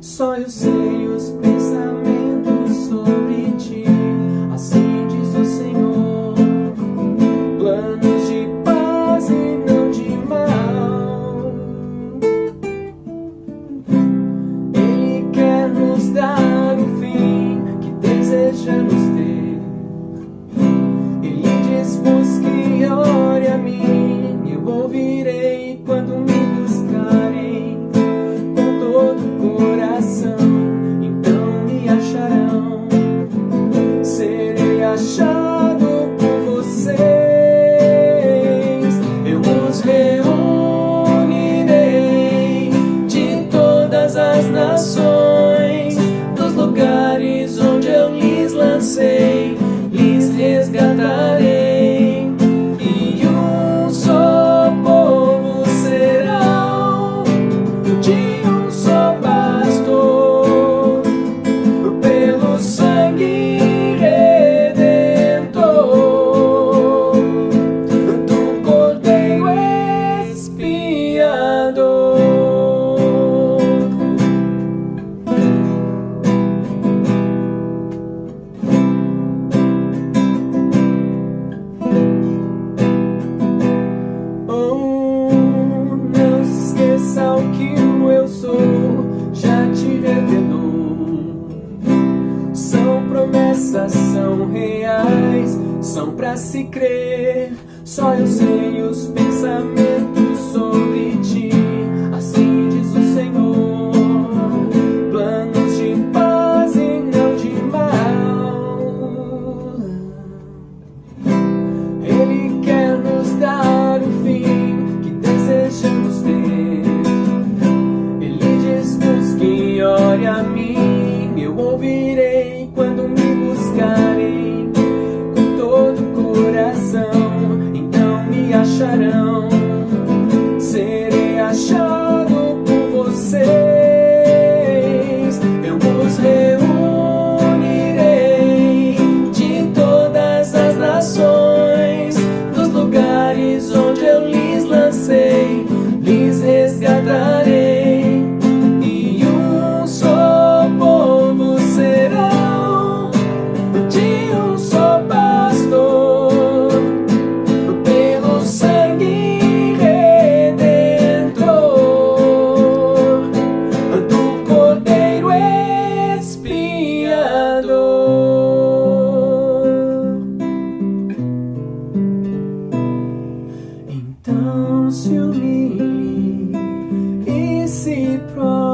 só eu sei os pensamentos. show. se crer, só eu sei os pecados.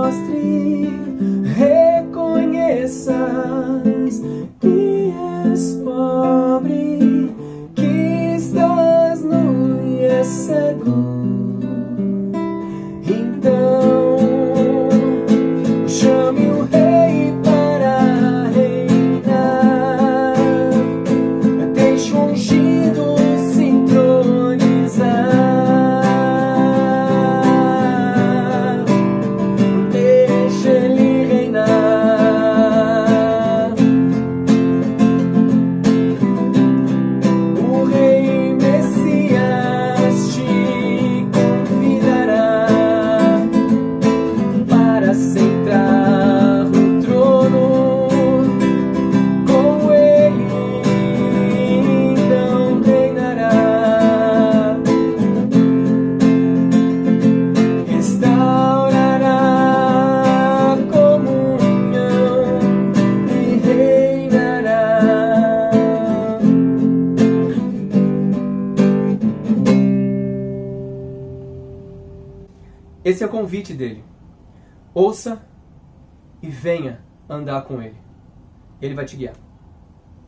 mostre, reconheças que és pobre, que estás nu e és cego. Esse é o convite dele. Ouça e venha andar com ele. Ele vai te guiar.